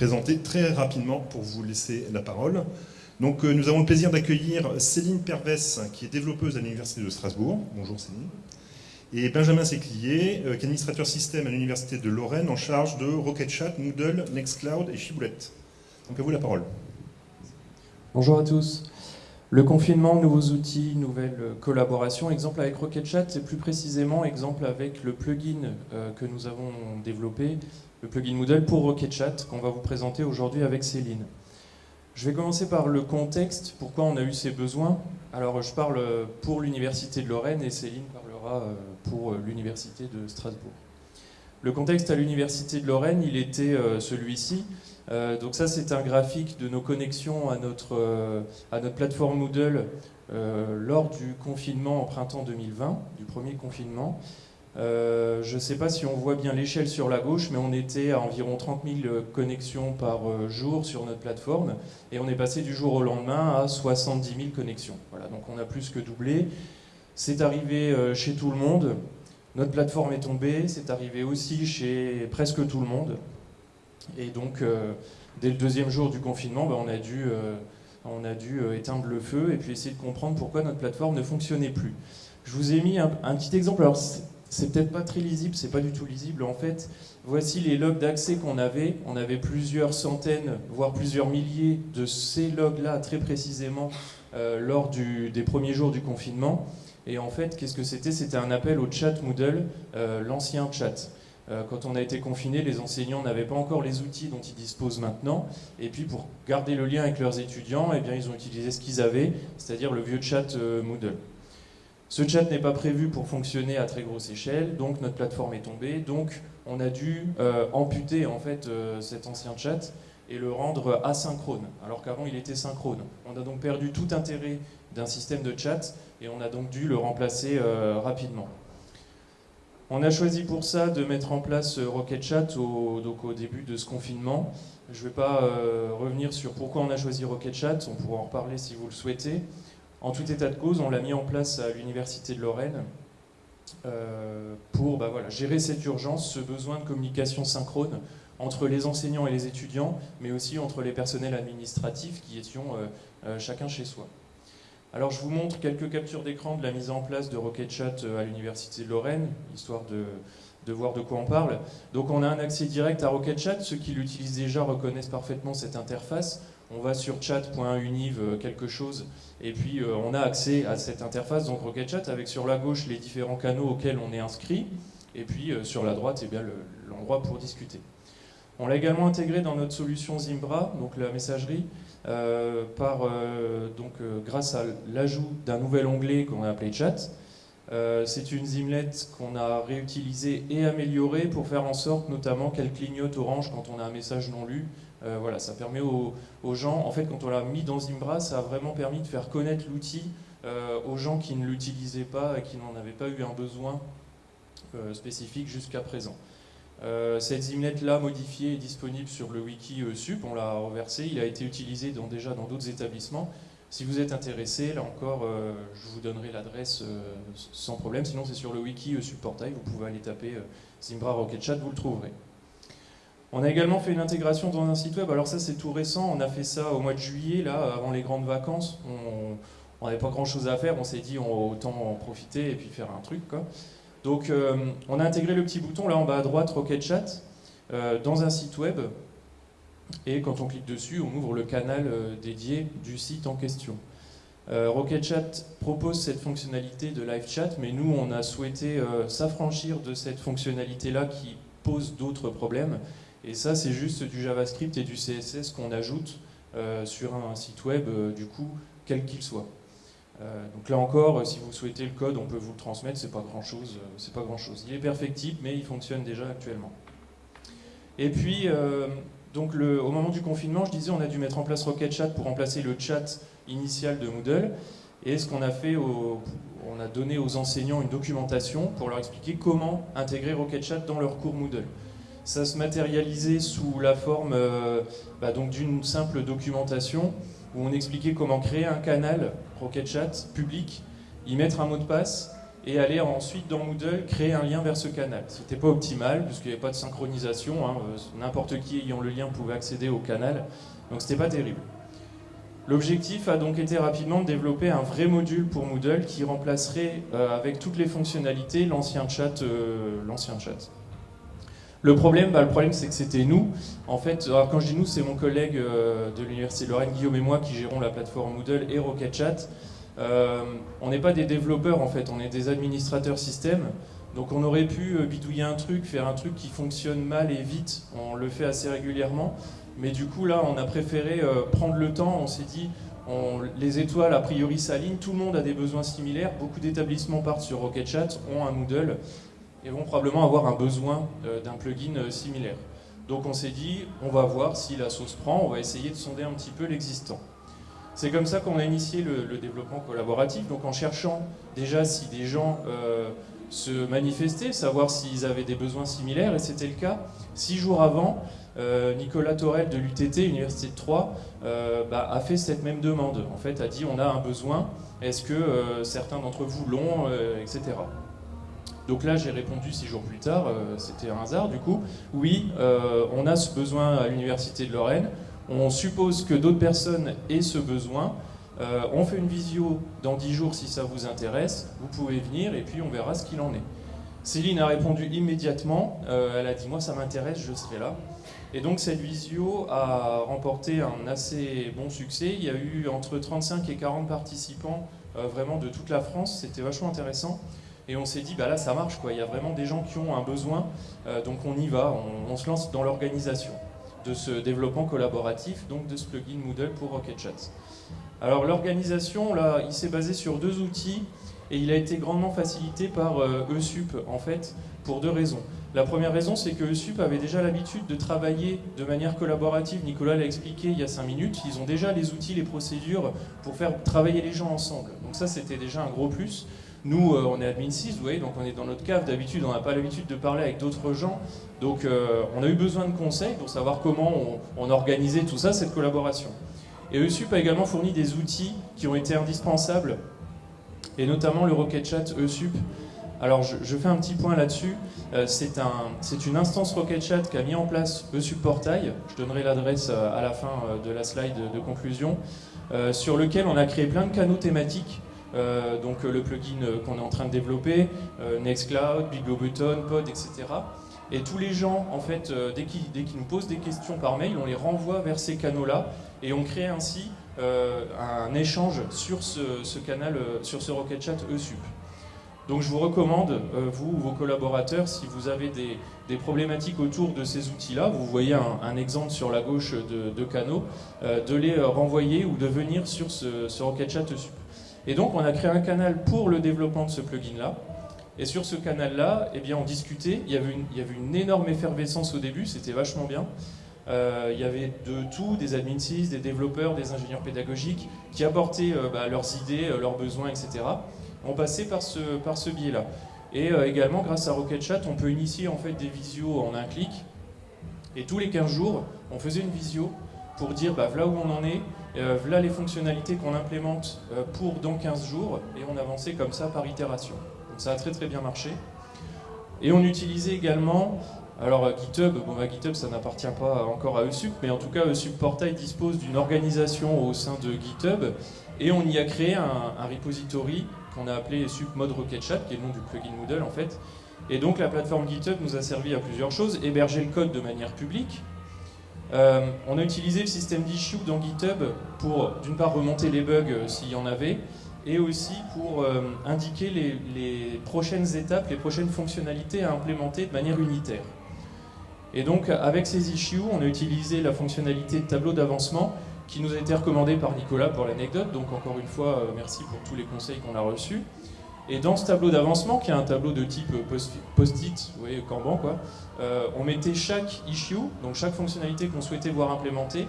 présenter très rapidement pour vous laisser la parole. Donc nous avons le plaisir d'accueillir Céline Pervès, qui est développeuse à l'Université de Strasbourg. Bonjour Céline. Et Benjamin Séclier, qui est administrateur système à l'Université de Lorraine, en charge de RocketChat, Moodle, Nextcloud et Chiboulette. Donc à vous la parole. Bonjour à tous. Le confinement, nouveaux outils, nouvelles collaborations. Exemple avec RocketChat, c'est plus précisément exemple avec le plugin euh, que nous avons développé, le plugin Moodle pour RocketChat, qu'on va vous présenter aujourd'hui avec Céline. Je vais commencer par le contexte, pourquoi on a eu ces besoins. Alors je parle pour l'Université de Lorraine et Céline parlera euh, pour l'Université de Strasbourg. Le contexte à l'Université de Lorraine, il était euh, celui-ci. Euh, donc ça, c'est un graphique de nos connexions à notre, euh, à notre plateforme Moodle euh, lors du confinement en printemps 2020, du premier confinement. Je ne sais pas si on voit bien l'échelle sur la gauche, mais on était à environ 30 000 connexions par jour sur notre plateforme, et on est passé du jour au lendemain à 70 000 connexions. Voilà, donc on a plus que doublé. C'est arrivé chez tout le monde. Notre plateforme est tombée, c'est arrivé aussi chez presque tout le monde. Et donc, euh, dès le deuxième jour du confinement, bah, on a dû, euh, on a dû euh, éteindre le feu et puis essayer de comprendre pourquoi notre plateforme ne fonctionnait plus. Je vous ai mis un, petit exemple. C'est peut-être pas très lisible, c'est pas du tout lisible. En fait, voici les logs d'accès qu'on avait. On avait plusieurs centaines, voire plusieurs milliers de ces logs-là très précisément lors des premiers jours du confinement. Et en fait, qu'est-ce que c'était? C'était un appel au chat Moodle, l'ancien chat. Euh, quand on a été confiné, les enseignants n'avaient pas encore les outils dont ils disposent maintenant. Et puis pour garder le lien avec leurs étudiants, eh bien, ils ont utilisé ce qu'ils avaient, c'est-à-dire le vieux chat euh, Moodle. Ce chat n'est pas prévu pour fonctionner à très grosse échelle, donc notre plateforme est tombée. Donc on a dû euh, amputer en fait cet ancien chat et le rendre asynchrone, alors qu'avant il était synchrone. On a donc perdu tout intérêt d'un système de chat et on a donc dû le remplacer rapidement. On a choisi pour ça de mettre en place euh, Rocket Chat au, au début de ce confinement. Je ne vais pas euh, revenir sur pourquoi on a choisi Rocket Chat, on pourra en reparler si vous le souhaitez. En tout état de cause, on l'a mis en place à l'Université de Lorraine euh, pour bah gérer cette urgence, ce besoin de communication synchrone entre les enseignants et les étudiants, mais aussi entre les personnels administratifs qui étions chacun chez soi. Alors je vous montre quelques captures d'écran de la mise en place de RocketChat euh, à l'Université de Lorraine, histoire de, voir de quoi on parle. Donc on a un accès direct à RocketChat, ceux qui l'utilisent déjà reconnaissent parfaitement cette interface. On va sur chat.univ euh, quelque chose, et puis euh, on a accès à cette interface, donc RocketChat, avec sur la gauche les différents canaux auxquels on est inscrit, et puis sur la droite, eh l'endroit pour discuter. On l'a également intégré dans notre solution Zimbra, donc la messagerie, euh, par, euh, donc, euh, grâce à l'ajout d'un nouvel onglet qu'on a appelé Chat. c'est une Zimlet qu'on a réutilisée et améliorée pour faire en sorte notamment qu'elle clignote orange quand on a un message non lu. Voilà, ça permet aux, gens, en fait quand on l'a mis dans Zimbra, ça a vraiment permis de faire connaître l'outil aux gens qui ne l'utilisaient pas et qui n'en avaient pas eu un besoin spécifique jusqu'à présent. Euh, cette Zimnet-là modifiée est disponible sur le wiki euh, SUP, on l'a reversé, il a été utilisé déjà dans d'autres établissements. Si vous êtes intéressé, là encore, euh, je vous donnerai l'adresse sans problème, sinon c'est sur le wiki SUP Portail, vous pouvez aller taper Zimbra Rocket Chat, vous le trouverez. On a également fait une intégration dans un site web, alors ça c'est tout récent, on a fait ça au mois de juillet, là, avant les grandes vacances, on n'avait pas grand chose à faire, on s'est dit on autant en profiter et puis faire un truc quoi. Donc euh, on a intégré le petit bouton là en bas à droite, Rocket Chat, euh, dans un site web. Et quand on clique dessus, on ouvre le canal euh, dédié du site en question. Rocket Chat propose cette fonctionnalité de live chat, mais nous, on a souhaité s'affranchir de cette fonctionnalité-là qui pose d'autres problèmes. Et ça, c'est juste du JavaScript et du CSS qu'on ajoute sur un site web, du coup, quel qu'il soit. Euh, donc là encore, si vous souhaitez le code, on peut vous le transmettre, c'est pas grand chose, euh, c'est pas grand chose. Il est perfectible, mais il fonctionne déjà actuellement. Et puis, euh, donc au moment du confinement, je disais, on a dû mettre en place Rocket Chat pour remplacer le chat initial de Moodle. Et ce qu'on a fait, on a donné aux enseignants une documentation pour leur expliquer comment intégrer Rocket Chat dans leur cours Moodle. Ça se matérialisait sous la forme bah, d'une simple documentation où on expliquait comment créer un canal Rocket Chat public, y mettre un mot de passe et aller ensuite dans Moodle créer un lien vers ce canal. Ce n'était pas optimal, puisqu'il n'y avait pas de synchronisation, hein. n'importe qui ayant le lien pouvait accéder au canal, donc c'était pas terrible. L'objectif a donc été rapidement de développer un vrai module pour Moodle qui remplacerait euh, avec toutes les fonctionnalités euh, l'ancien chat. Le problème, bah, le problème c'est que c'était nous. En fait, alors quand je dis nous, c'est mon collègue euh, de l'université Lorraine, Guillaume et moi qui gérons la plateforme Moodle et Rocket Chat. on n'est pas des développeurs en fait, on est des administrateurs système. Donc on aurait pu bidouiller un truc, faire un truc qui fonctionne mal et vite. On le fait assez régulièrement. Mais du coup, là, on a préféré euh, prendre le temps. On s'est dit, les étoiles, a priori, s'alignent. Tout le monde a des besoins similaires. Beaucoup d'établissements partent sur Rocket Chat, ont un Moodle et vont probablement avoir un besoin euh, d'un plugin euh, similaire. Donc on s'est dit, on va voir si la sauce prend, on va essayer de sonder un petit peu l'existant. C'est comme ça qu'on a initié le, développement collaboratif, donc en cherchant déjà si des gens se manifestaient, savoir s'ils avaient des besoins similaires, et c'était le cas. Six jours avant, euh, Nicolas Torel de l'UTT, Université de Troyes, euh, bah, a fait cette même demande. En fait, a dit on a un besoin, est-ce que euh, certains d'entre vous l'ont, etc. Donc là, j'ai répondu six jours plus tard, c'était un hasard du coup. Oui, on a ce besoin à l'Université de Lorraine. On suppose que d'autres personnes aient ce besoin. on fait une visio dans dix jours si ça vous intéresse. Vous pouvez venir et puis on verra ce qu'il en est. Céline a répondu immédiatement. elle a dit Moi, ça m'intéresse, je serai là. Et donc cette visio a remporté un assez bon succès. Il y a eu entre 35 et 40 participants euh, vraiment de toute la France. C'était vachement intéressant. Et on s'est dit, bah là ça marche, quoi. il y a vraiment des gens qui ont un besoin, euh, donc on y va, on, se lance dans l'organisation de ce développement collaboratif, donc de ce plugin Moodle pour Rocket Chat. Alors l'organisation, là, il s'est basé sur deux outils et il a été grandement facilité par euh, ESUP, en fait, pour deux raisons. La première raison, c'est que ESUP avait déjà l'habitude de travailler de manière collaborative. Nicolas l'a expliqué il y a cinq minutes. Ils ont déjà les outils, les procédures pour faire travailler les gens ensemble. Donc ça, c'était déjà un gros plus. Nous, euh, on est admin 6, vous voyez, donc on est dans notre cave. D'habitude, on n'a pas l'habitude de parler avec d'autres gens. Donc euh, on a eu besoin de conseils pour savoir comment on, on organisait tout ça, cette collaboration. Et ESUP a également fourni des outils qui ont été indispensables, et notamment le Rocket Chat ESUP, alors je, fais un petit point là-dessus. Euh, c'est une instance Rocket Chat qui a mis en place ESUP Portail. Je donnerai l'adresse à la fin de la slide de, conclusion. sur lequel on a créé plein de canaux thématiques. Donc le plugin qu'on est en train de développer, Nextcloud, Button, Pod, etc. Et tous les gens, en fait, dès qu'ils nous posent des questions par mail, on les renvoie vers ces canaux-là et on crée ainsi un échange sur ce, canal, sur ce Rocket Chat ESUP. Donc je vous recommande, euh, vous ou vos collaborateurs, si vous avez des, problématiques autour de ces outils-là, vous voyez un, exemple sur la gauche de, canaux, euh, de les euh, renvoyer ou de venir sur ce, Rocket Chat Sup. Et donc on a créé un canal pour le développement de ce plugin-là. Et sur ce canal-là, eh bien, on discutait, il y, avait une, énorme effervescence au début, c'était vachement bien. il y avait de tout, des admin des développeurs, des ingénieurs pédagogiques, qui apportaient bah, leurs idées, leurs besoins, etc on passait par ce, biais-là. Et euh, également, grâce à Rocket Chat, on peut initier en fait des visios en un clic. Et tous les 15 jours, on faisait une visio pour dire bah, voilà où on en est, euh, voilà les fonctionnalités qu'on implémente euh, pour dans 15 jours, et on avançait comme ça par itération. Donc ça a très très bien marché. Et on utilisait également, alors GitHub, bon bah, GitHub ça n'appartient pas encore à ESUP, mais en tout cas ESUP Portail dispose d'une organisation au sein de GitHub, et on y a créé un, un repository qu'on a appelé Sup Mode Rocket Chat, qui est le nom du plugin Moodle en fait. Et donc la plateforme GitHub nous a servi à plusieurs choses, héberger le code de manière publique. Euh, on a utilisé le système d'issue dans GitHub pour d'une part remonter les bugs euh, s'il y en avait, et aussi pour euh, indiquer les, les, prochaines étapes, les prochaines fonctionnalités à implémenter de manière unitaire. Et donc avec ces issues, on a utilisé la fonctionnalité de tableau d'avancement qui nous a été recommandé par Nicolas pour l'anecdote. Donc encore une fois, merci pour tous les conseils qu'on a reçus. Et dans ce tableau d'avancement, qui est un tableau de type post-it, vous voyez, Kanban, quoi, euh, on mettait chaque issue, donc chaque fonctionnalité qu'on souhaitait voir implémentée,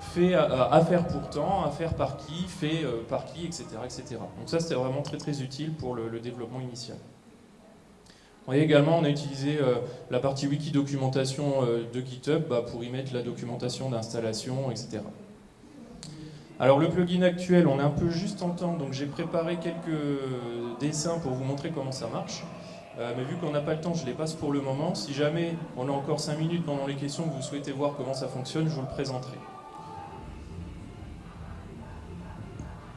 fait à, faire pour temps, à faire par qui, fait euh, par qui, etc. etc. Donc ça, c'était vraiment très très utile pour le, développement initial. Vous voyez également, on a utilisé la partie wiki documentation de GitHub bah, pour y mettre la documentation d'installation, etc. Alors le plugin actuel, on est un peu juste en temps, donc j'ai préparé quelques dessins pour vous montrer comment ça marche. Euh, mais vu qu'on n'a pas le temps, je les passe pour le moment. Si jamais on a encore 5 minutes pendant les questions que vous souhaitez voir comment ça fonctionne, je vous le présenterai.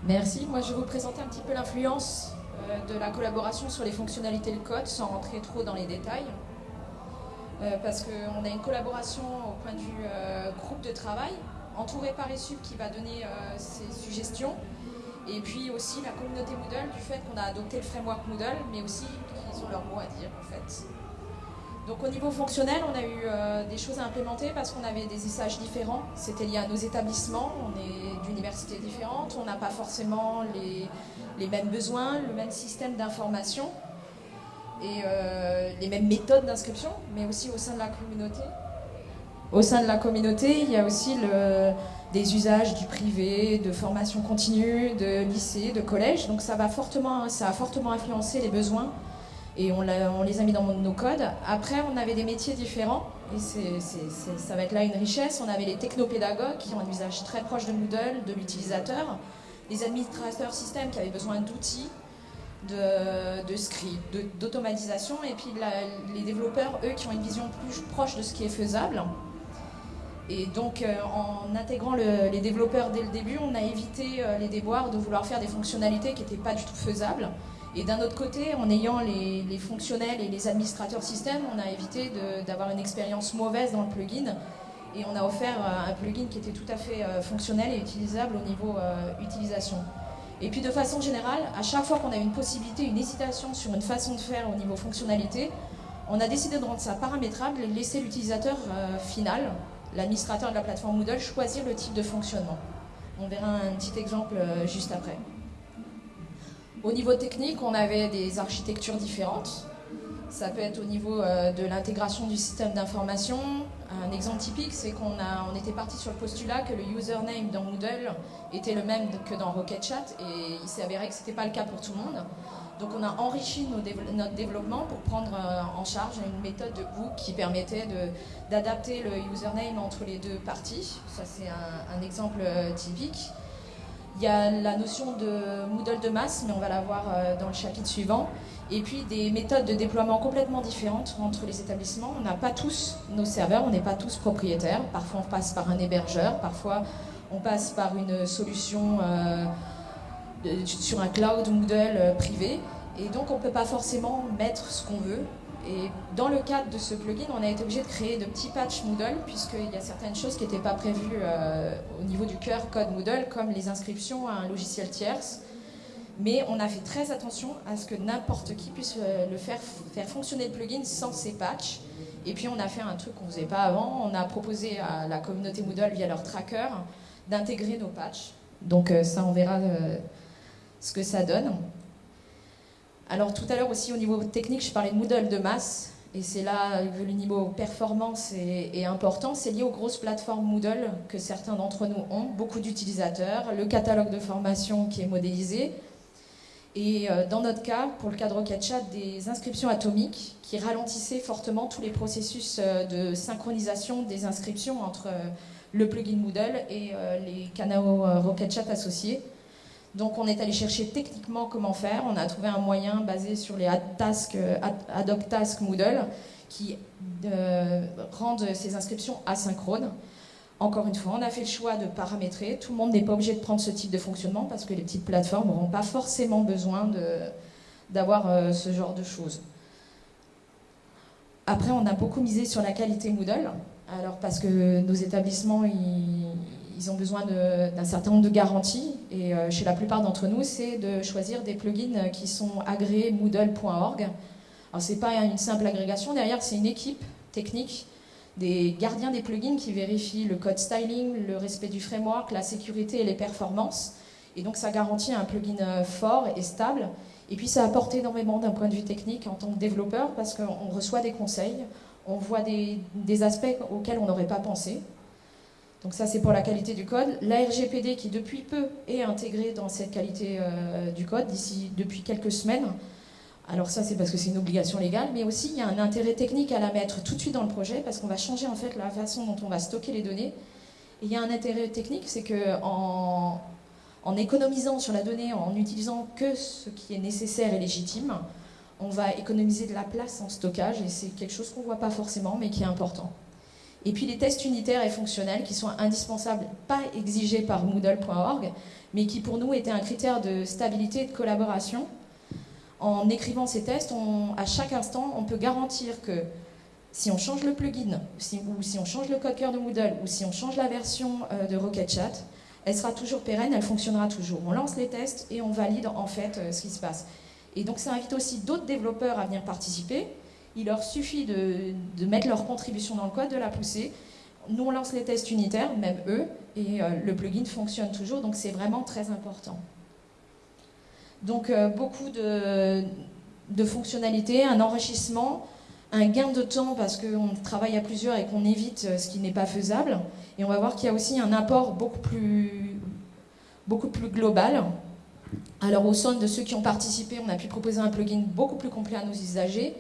Merci. Moi, je vais vous présenter un petit peu l'influence euh, de la collaboration sur les fonctionnalités de code sans rentrer trop dans les détails. Euh, parce qu'on a une collaboration au point de vue groupe de travail, entouré par ESUP qui va donner ses suggestions. Et puis aussi la communauté Moodle du fait qu'on a adopté le framework Moodle, mais aussi qu'ils ont leur mot à dire en fait. Donc au niveau fonctionnel, on a eu euh, des choses à implémenter parce qu'on avait des usages différents. C'était lié à nos établissements, on est d'universités différentes, on n'a pas forcément les, les, mêmes besoins, le même système d'information et euh, les mêmes méthodes d'inscription, mais aussi au sein de la communauté. Au sein de la communauté, il y a aussi des usages du privé, de formation continue, de lycée, de collège. Donc ça, va fortement, ça a fortement influencé les besoins et on, les a mis dans nos codes. Après, on avait des métiers différents, et ça va être là une richesse. On avait les technopédagogues qui ont un usage très proche de Moodle, de l'utilisateur, les administrateurs système qui avaient besoin d'outils, de, scripts, d'automatisation, et puis les développeurs, eux, qui ont une vision plus proche de ce qui est faisable. Et donc, euh, en intégrant les développeurs dès le début, on a évité euh, les déboires de vouloir faire des fonctionnalités qui n'étaient pas du tout faisables. Et d'un autre côté, en ayant les, fonctionnels et les administrateurs système, on a évité d'avoir une expérience mauvaise dans le plugin. Et on a offert euh, un plugin qui était tout à fait fonctionnel et utilisable au niveau utilisation. Et puis de façon générale, à chaque fois qu'on a une possibilité, une hésitation sur une façon de faire au niveau fonctionnalité, on a décidé de rendre ça paramétrable et laisser l'utilisateur final, l'administrateur de la plateforme Moodle, choisir le type de fonctionnement. On verra un petit exemple juste après. Au niveau technique, on avait des architectures différentes. Ça peut être au niveau euh, de l'intégration du système d'information. Un exemple typique, c'est qu'on on était parti sur le postulat que le username dans Moodle était le même que dans RocketChat et il s'est avéré que ce n'était pas le cas pour tout le monde. Donc on a enrichi notre développement pour prendre euh, en charge une méthode de hook qui permettait d'adapter le username entre les deux parties. Ça c'est un, exemple euh, typique. Il y a la notion de Moodle de masse, mais on va la voir euh, dans le chapitre suivant. Et puis des méthodes de déploiement complètement différentes entre les établissements. On n'a pas tous nos serveurs, on n'est pas tous propriétaires. Parfois on passe par un hébergeur, parfois on passe par une solution sur un cloud Moodle euh, privé. Et donc on ne peut pas forcément mettre ce qu'on veut. Et dans le cadre de ce plugin, on a été obligé de créer de petits patchs Moodle, puisqu'il y a certaines choses qui n'étaient pas prévues euh, au niveau du cœur code Moodle, comme les inscriptions à un logiciel tierce. Mais on a fait très attention à ce que n'importe qui puisse euh, le faire, faire fonctionner le plugin sans ces patchs. Et puis on a fait un truc qu'on ne faisait pas avant, on a proposé à la communauté Moodle via leur tracker d'intégrer nos patchs. Donc ça, on verra ce que ça donne. Alors tout à l'heure aussi au niveau technique, je parlais de Moodle de masse, et c'est là que le niveau performance est, important. C'est lié aux grosses plateformes Moodle que certains d'entre nous ont, beaucoup d'utilisateurs, le catalogue de formation qui est modélisé, et euh, dans notre cas, pour le cadre RocketChat, des inscriptions atomiques qui ralentissaient fortement tous les processus euh, de synchronisation des inscriptions entre euh, le plugin Moodle et les canaux RocketChat associés. Donc on est allé chercher techniquement comment faire. On a trouvé un moyen basé sur les ad, task, hoc task Moodle qui euh, rendent ces inscriptions asynchrones. Encore une fois, on a fait le choix de paramétrer. Tout le monde n'est pas obligé de prendre ce type de fonctionnement parce que les petites plateformes n'auront pas forcément besoin d'avoir euh, ce genre de choses. Après, on a beaucoup misé sur la qualité Moodle. Alors parce que nos établissements, ils ont besoin d'un certain nombre de garanties. Et euh, chez la plupart d'entre nous, c'est de choisir des plugins qui sont agréés moodle.org. Alors, ce n'est pas une simple agrégation. Derrière, c'est une équipe technique des gardiens des plugins qui vérifient le code styling, le respect du framework, la sécurité et les performances. Et donc, ça garantit un plugin euh, fort et stable. Et puis, ça apporte énormément d'un point de vue technique en tant que développeur parce qu'on reçoit des conseils, on voit des aspects auxquels on n'aurait pas pensé. Donc ça, c'est pour la qualité du code. La RGPD, qui depuis peu est intégrée dans cette qualité euh, du code, d'ici depuis quelques semaines. Alors ça, c'est parce que c'est une obligation légale, mais aussi il y a un intérêt technique à la mettre tout de suite dans le projet, parce qu'on va changer en fait la façon dont on va stocker les données. Et il y a un intérêt technique, c'est qu'en en, économisant sur la donnée, en utilisant que ce qui est nécessaire et légitime, on va économiser de la place en stockage et c'est quelque chose qu'on ne voit pas forcément mais qui est important. Et puis les tests unitaires et fonctionnels qui sont indispensables, pas exigés par Moodle.org, mais qui pour nous étaient un critère de stabilité et de collaboration. En écrivant ces tests, à chaque instant, on peut garantir que si on change le plugin, ou si on change le code de Moodle, ou si on change la version euh, de RocketChat, elle sera toujours pérenne, elle fonctionnera toujours. On lance les tests et on valide en fait euh, ce qui se passe. Et donc ça invite aussi d'autres développeurs à venir participer. Il leur suffit de, mettre leur contribution dans le code, de la pousser. Nous, on lance les tests unitaires, même eux, et euh, le plugin fonctionne toujours, donc c'est vraiment très important. Donc beaucoup de, fonctionnalités, un enrichissement, un gain de temps parce qu'on travaille à plusieurs et qu'on évite euh, ce qui n'est pas faisable. Et on va voir qu'il y a aussi un apport beaucoup plus global. Alors au sein de ceux qui ont participé, on a pu proposer un plugin beaucoup plus complet à nos usagers.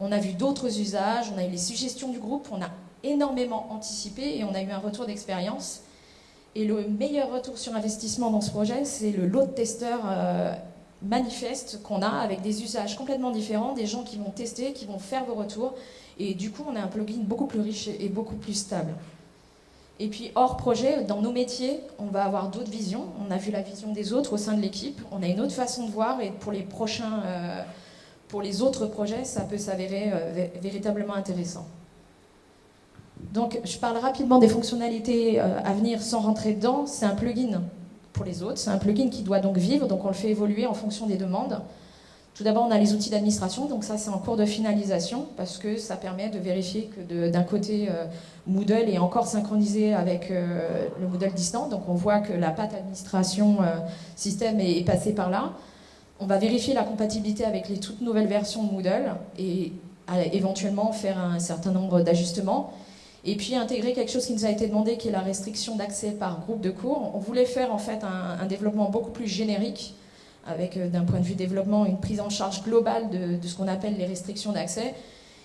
On a vu d'autres usages, on a eu les suggestions du groupe, on a énormément anticipé et on a eu un retour d'expérience. Et le meilleur retour sur investissement dans ce projet, c'est le lot de testeurs euh, manifeste qu'on a avec des usages complètement différents, des gens qui vont tester, qui vont faire vos retours. Et du coup, on a un plugin beaucoup plus riche et beaucoup plus stable. Et puis, hors projet, dans nos métiers, on va avoir d'autres visions. On a vu la vision des autres au sein de l'équipe. On a une autre façon de voir. Et pour les prochains, euh, pour les autres projets, ça peut s'avérer euh, véritablement intéressant. Donc, je parle rapidement des fonctionnalités euh, à venir sans rentrer dedans. C'est un plugin pour les autres. C'est un plugin qui doit donc vivre, donc on le fait évoluer en fonction des demandes. Tout d'abord, on a les outils d'administration, donc ça c'est en cours de finalisation parce que ça permet de vérifier que d'un côté euh, Moodle est encore synchronisé avec le Moodle distant, donc on voit que la patte administration système est, passée par là. On va vérifier la compatibilité avec les toutes nouvelles versions de Moodle et éventuellement faire un certain nombre d'ajustements. Et puis intégrer quelque chose qui nous a été demandé, qui est la restriction d'accès par groupe de cours. On voulait faire en fait un, développement beaucoup plus générique, avec euh, d'un point de vue développement une prise en charge globale de, ce qu'on appelle les restrictions d'accès.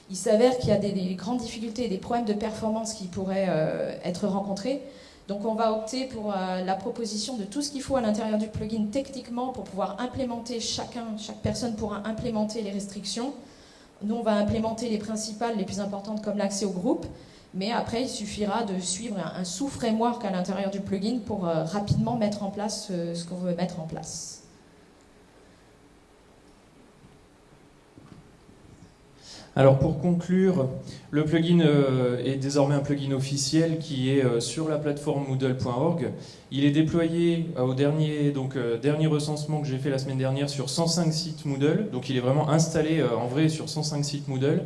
Il s'avère qu'il y a des, grandes difficultés et des problèmes de performance qui pourraient euh, être rencontrés. Donc on va opter pour euh, la proposition de tout ce qu'il faut à l'intérieur du plugin techniquement pour pouvoir implémenter chacun, chaque personne pourra implémenter les restrictions. Nous on va implémenter les principales, les plus importantes comme l'accès au groupe. Mais après, il suffira de suivre un, sous-framework à l'intérieur du plugin pour euh, rapidement mettre en place euh, ce qu'on veut mettre en place. Alors pour conclure, le plugin euh, est désormais un plugin officiel qui est sur la plateforme moodle.org. Il est déployé au dernier, donc, dernier recensement que j'ai fait la semaine dernière sur 105 sites Moodle. Donc il est vraiment installé en vrai sur 105 sites Moodle.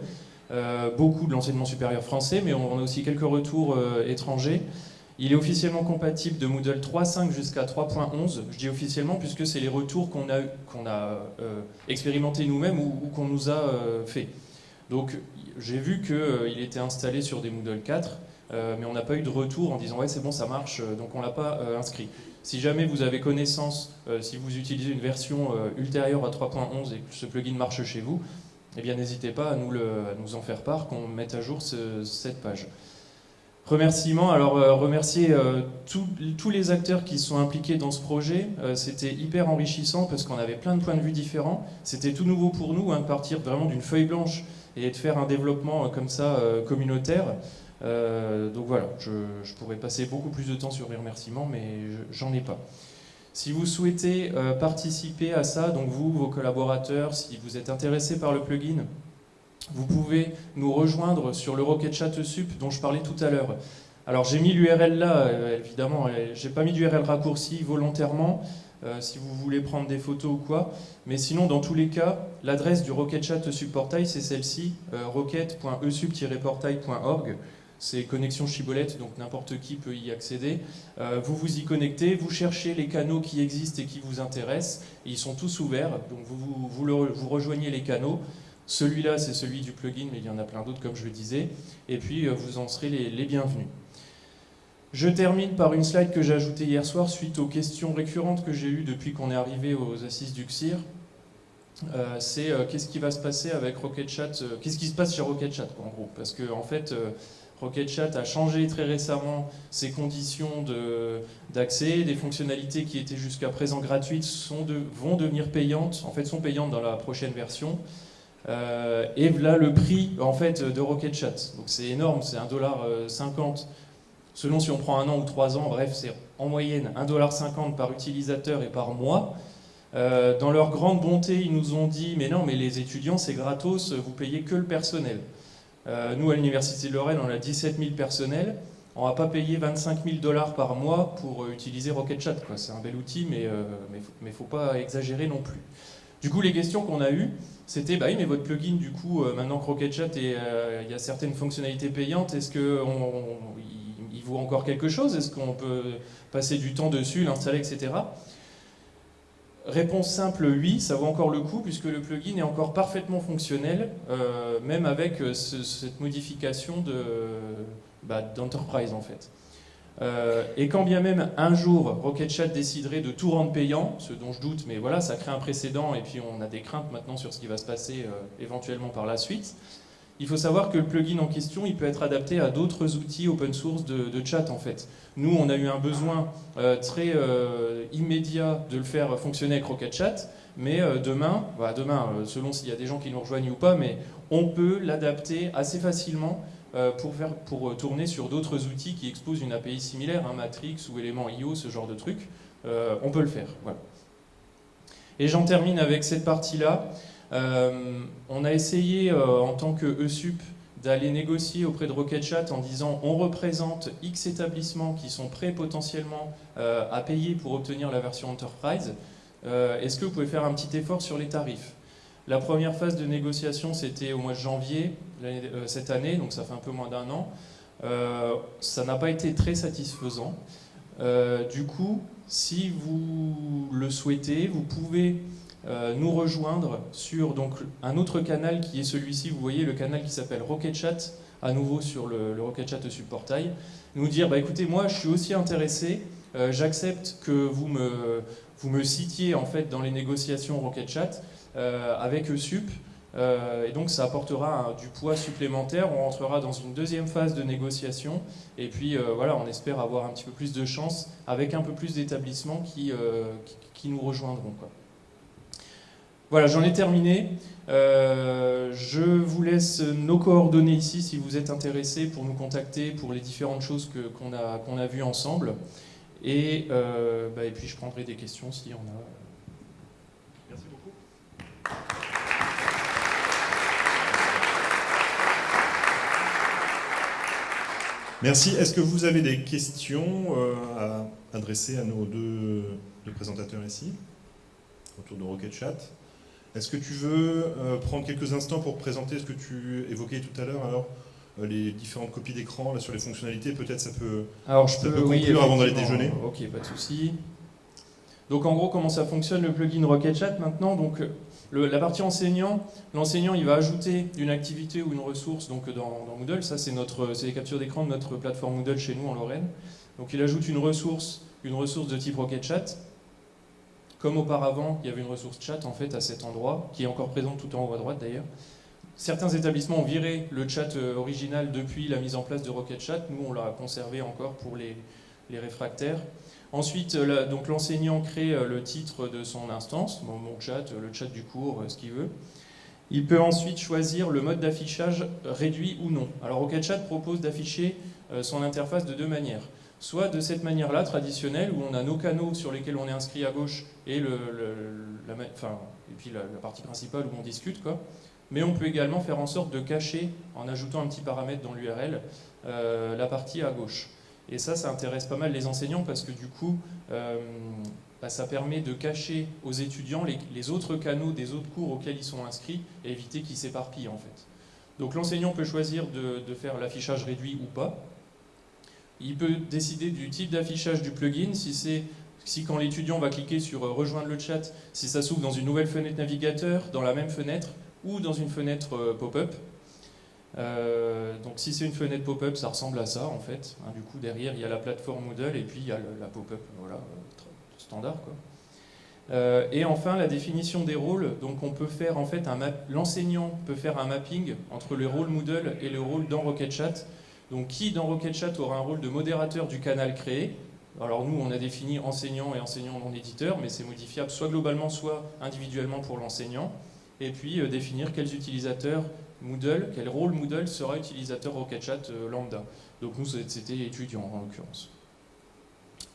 Euh, beaucoup de l'enseignement supérieur français, mais on, a aussi quelques retours euh, étrangers. Il est officiellement compatible de Moodle 3.5 jusqu'à 3.11. Je dis officiellement puisque c'est les retours qu'on a, qu'on a euh, expérimentés nous-mêmes ou, qu'on nous a fait. Donc j'ai vu qu'il était installé sur des Moodle 4, mais on n'a pas eu de retour en disant ouais c'est bon ça marche, donc on ne l'a pas inscrit. Si jamais vous avez connaissance, si vous utilisez une version ultérieure à 3.11 et que ce plugin marche chez vous, eh bien n'hésitez pas à nous, en faire part, qu'on mette à jour cette page. Remerciements, alors euh, remercier euh, tous les acteurs qui sont impliqués dans ce projet, euh, c'était hyper enrichissant parce qu'on avait plein de points de vue différents, c'était tout nouveau pour nous, hein, de partir vraiment d'une feuille blanche et de faire un développement comme ça communautaire. donc voilà, je, pourrais passer beaucoup plus de temps sur les remerciements, mais j'en ai pas. Si vous souhaitez euh, participer à ça, donc vous, vos collaborateurs, si vous êtes intéressé par le plugin, vous pouvez nous rejoindre sur le Rocket Chat Sup dont je parlais tout à l'heure. Alors j'ai mis l'URL là, euh, évidemment, j'ai pas mis d'URL raccourci volontairement, euh, si vous voulez prendre des photos ou quoi. Mais sinon, dans tous les cas, l'adresse du Rocket Chat Portail, c'est celle-ci, rocket.esup-portail.org c'est connexion Chibolette, donc n'importe qui peut y accéder. Euh, vous vous y connectez, vous cherchez les canaux qui existent et qui vous intéressent, ils sont tous ouverts, donc vous, vous, rejoignez les canaux. Celui-là, c'est celui du plugin, mais il y en a plein d'autres, comme je le disais, et puis euh, vous en serez les, bienvenus. Je termine par une slide que j'ai ajoutée hier soir suite aux questions récurrentes que j'ai eues depuis qu'on est arrivé aux assises du CIR. Euh, c'est qu'est-ce qui va se passer avec Rocket Chat, qu'est-ce qui se passe chez Rocket Chat en gros, parce que en fait RocketChat a changé très récemment ses conditions d'accès, des fonctionnalités qui étaient jusqu'à présent gratuites vont devenir payantes, en fait sont payantes dans la prochaine version. Euh, et là le prix en fait de RocketChat. Donc c'est énorme, c'est 1,50$ selon si on prend un an ou trois ans, bref, c'est en moyenne 1,50$ par utilisateur et par mois. Euh, dans leur grande bonté, ils nous ont dit Mais non, mais les étudiants, c'est gratos, vous payez que le personnel. Euh, nous, à l'Université de Lorraine, on a 17 000 personnels. On va pas payer 25 000 dollars par mois pour euh, utiliser RocketChat. C'est un bel outil, mais il ne faut, pas exagérer non plus. Du coup, les questions qu'on a eues, c'était bah oui, mais votre plugin, du coup, maintenant que RocketChat, il y a certaines fonctionnalités payantes, est-ce qu'il vaut encore quelque chose? Est-ce qu'on peut passer du temps dessus, l'installer, etc. Réponse simple, oui, ça vaut encore le coup puisque le plugin est encore parfaitement fonctionnel, euh, même avec euh, cette modification bah, d'enterprise en fait. Euh, et quand bien même un jour RocketChat déciderait de tout rendre payant, ce dont je doute, mais voilà, ça crée un précédent et puis on a des craintes maintenant sur ce qui va se passer éventuellement par la suite. Il faut savoir que le plugin en question, il peut être adapté à d'autres outils open source de, chat en fait. Nous, on a eu un besoin euh, très euh, immédiat de le faire fonctionner avec RocketChat, mais euh, demain, bah, demain, selon s'il y a des gens qui nous rejoignent ou pas, mais on peut l'adapter assez facilement pour, faire, pour tourner sur d'autres outils qui exposent une API similaire, un Matrix ou élément IO, ce genre de truc. on peut le faire. Et j'en termine avec cette partie-là. Euh, on a essayé euh, en tant que ESUP d'aller négocier auprès de RocketChat en disant on représente X établissements qui sont prêts potentiellement euh, à payer pour obtenir la version Enterprise. Est-ce que vous pouvez faire un petit effort sur les tarifs? La première phase de négociation, c'était au mois de janvier cette année, donc ça fait un peu moins d'un an. ça n'a pas été très satisfaisant. du coup, si vous le souhaitez, vous pouvez euh, nous rejoindre sur donc, un autre canal qui est celui-ci, vous voyez le canal qui s'appelle RocketChat, à nouveau sur le, le RocketChat Subportail, nous dire bah, écoutez, moi je suis aussi intéressé, euh, j'accepte que vous me, vous me citiez en fait dans les négociations RocketChat euh, avec ESUP. et donc ça apportera du poids supplémentaire, on rentrera dans une deuxième phase de négociation et puis voilà, on espère avoir un petit peu plus de chance avec un peu plus d'établissements qui, qui, qui, nous rejoindront. Quoi. Voilà, j'en ai terminé. Euh, je vous laisse nos coordonnées ici si vous êtes intéressé pour nous contacter pour les différentes choses qu'on a, qu'on a vues ensemble. Et, euh, bah, et puis je prendrai des questions s'il y en a. Merci beaucoup. Merci. Est-ce que vous avez des questions euh, à adresser à nos deux, deux présentateurs ici, autour de Rocket Chat? Est-ce que tu veux euh, prendre quelques instants pour présenter ce que tu évoquais tout à l'heure? Alors euh, les différentes copies d'écran sur les fonctionnalités, peut-être ça peut, alors, je peux, conclure avant d'aller déjeuner. Ok, pas de souci. Donc en gros, comment ça fonctionne le plugin RocketChat maintenant? Donc la partie enseignant, l'enseignant il va ajouter une activité ou une ressource donc dans, dans Moodle. Ça c'est notre, c'est les captures d'écran de notre plateforme Moodle chez nous en Lorraine. Donc il ajoute une ressource, une ressource de type RocketChat comme auparavant, il y avait une ressource chat en fait à cet endroit, qui est encore présente tout en haut à droite d'ailleurs. Certains établissements ont viré le chat euh, original depuis la mise en place de Rocket Chat. Nous, on l'a conservé encore pour les, réfractaires. Ensuite, euh, l'enseignant crée euh, le titre de son instance, mon, chat, le chat du cours, ce qu'il veut. Il peut ensuite choisir le mode d'affichage réduit ou non. Alors Rocket Chat propose d'afficher son interface de deux manières soit de cette manière-là, traditionnelle, où on a nos canaux sur lesquels on est inscrit à gauche et, la, puis la, partie principale où on discute, quoi. mais on peut également faire en sorte de cacher, en ajoutant un petit paramètre dans l'URL, euh, la partie à gauche. Et ça, ça intéresse pas mal les enseignants parce que du coup, euh, bah, ça permet de cacher aux étudiants les, autres canaux des autres cours auxquels ils sont inscrits et éviter qu'ils s'éparpillent en fait. Donc l'enseignant peut choisir de faire l'affichage réduit ou pas, il peut décider du type d'affichage du plugin, si c'est si quand l'étudiant va cliquer sur euh, rejoindre le chat, si ça s'ouvre dans une nouvelle fenêtre navigateur, dans la même fenêtre, ou dans une fenêtre euh, pop-up. Euh, donc si c'est une fenêtre pop-up, ça ressemble à ça en fait. Hein, du coup derrière il y a la plateforme Moodle et puis il y a la pop-up, voilà, standard quoi. et enfin la définition des rôles. Donc on peut faire en fait un l'enseignant peut faire un mapping entre le rôle Moodle et le rôle dans RocketChat Donc qui dans RocketChat aura un rôle de modérateur du canal créé? Alors nous, on a défini enseignant et enseignant non éditeur, mais c'est modifiable soit globalement, soit individuellement pour l'enseignant. Et puis euh, définir quels utilisateurs Moodle, quel rôle Moodle sera utilisateur RocketChat euh, lambda. Donc nous, c'était étudiant en l'occurrence.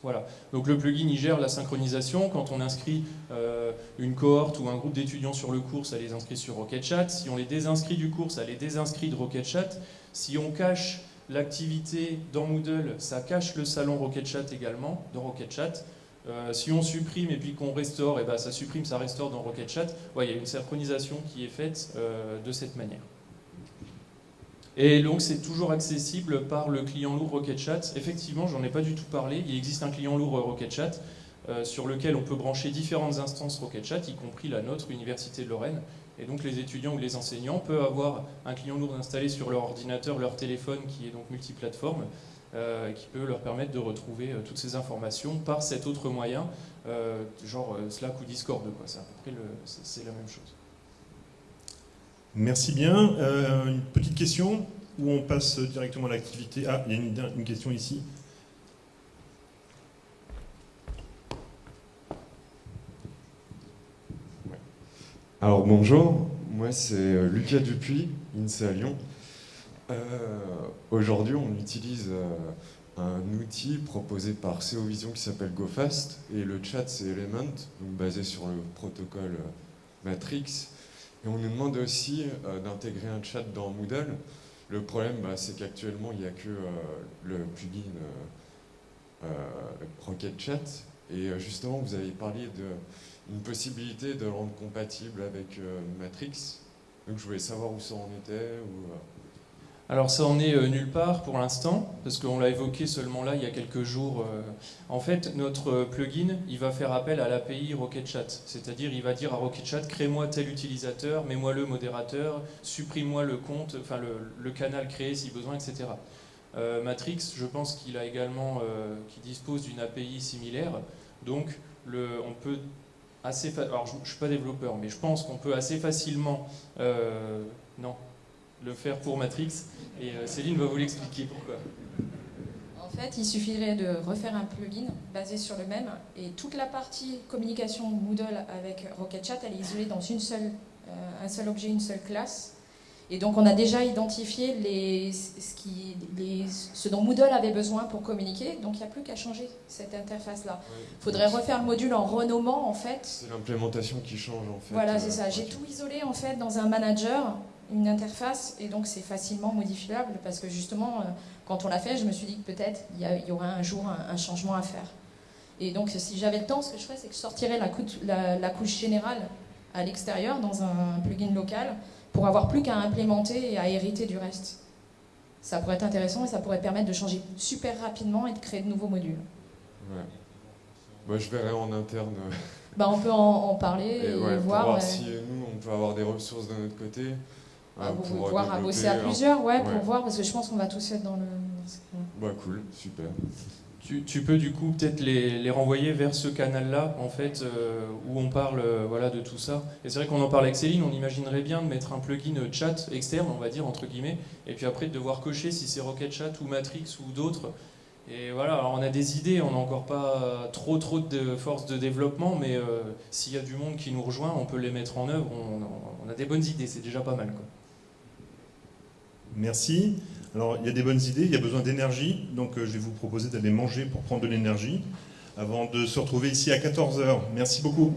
Voilà. Donc le plugin gère la synchronisation. Quand on inscrit euh, une cohorte ou un groupe d'étudiants sur le cours, ça les inscrit sur RocketChat. Si on les désinscrit du cours, ça les désinscrit de RocketChat. Si on cache l'activité dans Moodle, ça cache le salon RocketChat également, dans RocketChat. Euh, si on supprime et puis qu'on restaure, et eh ben ça supprime, ça restaure dans RocketChat. Ouais, il y a une synchronisation qui est faite euh, de cette manière. Et donc c'est toujours accessible par le client lourd RocketChat. Effectivement, j'en ai pas du tout parlé, il existe un client lourd RocketChat euh, sur lequel on peut brancher différentes instances RocketChat, y compris la nôtre, Université de Lorraine. Et donc les étudiants ou les enseignants peuvent avoir un client lourd installé sur leur ordinateur, leur téléphone, qui est donc multiplateforme, euh, qui peut leur permettre de retrouver euh, toutes ces informations par cet autre moyen, genre Slack ou Discord. C'est à peu près la même chose. Merci bien. Euh, une petite question ou on passe directement à l'activité Ah, il y a une, question ici. Alors bonjour, moi c'est euh, Lucas Dupuis, INSEE à Lyon. Euh, aujourd'hui on utilise un outil proposé par CO Vision qui s'appelle GoFast et le chat c'est Element, donc basé sur le protocole Matrix. Et on nous demande aussi euh, d'intégrer un chat dans Moodle. Le problème, bah, c'est qu'actuellement, il n'y a que euh, le plugin euh, Rocket Chat. Et justement, vous avez parlé d'une possibilité de le rendre compatible avec Matrix. Donc je voulais savoir où ça en était. Ou, alors ça en est euh, nulle part pour l'instant, parce qu'on l'a évoqué seulement là il y a quelques jours. Euh. En fait, notre plugin, il va faire appel à l'API RocketChat, c'est-à-dire il va dire à RocketChat, crée-moi tel utilisateur, mets-moi le modérateur, supprime-moi le compte, enfin le, canal créé si besoin, etc. Euh, Matrix, je pense qu'il a également, qui dispose d'une API similaire, donc on peut assez, alors je, ne suis pas développeur, mais je pense qu'on peut assez facilement, non, le faire pour Matrix. Et euh, Céline va vous l'expliquer pourquoi. En fait, il suffirait de refaire un plugin basé sur le même et toute la partie communication Moodle avec RocketChat, elle est isolée dans une seule, euh, un seul objet, une seule classe. Et donc on a déjà identifié les, ce, qui, les, ce dont Moodle avait besoin pour communiquer, donc il n'y a plus qu'à changer cette interface-là. Il faudrait refaire le module en renommant en fait. C'est l'implémentation qui change en fait. Voilà, c'est euh, ça. J'ai tout isolé en fait dans un manager une interface et donc c'est facilement modifiable parce que justement, euh, quand on l'a fait, je me suis dit que peut-être il y, aurait un jour un, changement à faire. Et donc si j'avais le temps, ce que je ferais, c'est que je sortirais la, la, couche générale à l'extérieur dans un plugin local pour avoir plus qu'à implémenter et à hériter du reste. Ça pourrait être intéressant et ça pourrait permettre de changer super rapidement et de créer de nouveaux modules. Ouais. Moi, je verrai en interne. Bah, on peut en, parler et, voir, pour voir si nous, on peut avoir des ressources de notre côté. Ah, vous pouvez voir bosser à plusieurs, ouais, pour voir, parce que je pense qu'on va tous être dans le... Bah cool, super. Tu, peux du coup peut-être les, renvoyer vers ce canal-là, en fait, euh, où on parle euh, voilà, de tout ça. Et c'est vrai qu'on en parle avec Céline, on imaginerait bien de mettre un plugin chat externe, on va dire, entre guillemets, et puis après de devoir cocher si c'est Rocket Chat ou Matrix ou d'autres. Et voilà, alors on a des idées, on n'a encore pas trop trop de force de développement, mais euh, s'il y a du monde qui nous rejoint, on peut les mettre en œuvre, on, on a des bonnes idées, c'est déjà pas mal. Quoi. Merci. Alors, il y a des bonnes idées, il y a besoin d'énergie, donc euh, je vais vous proposer d'aller manger pour prendre de l'énergie avant de se retrouver ici à 14h. Merci beaucoup.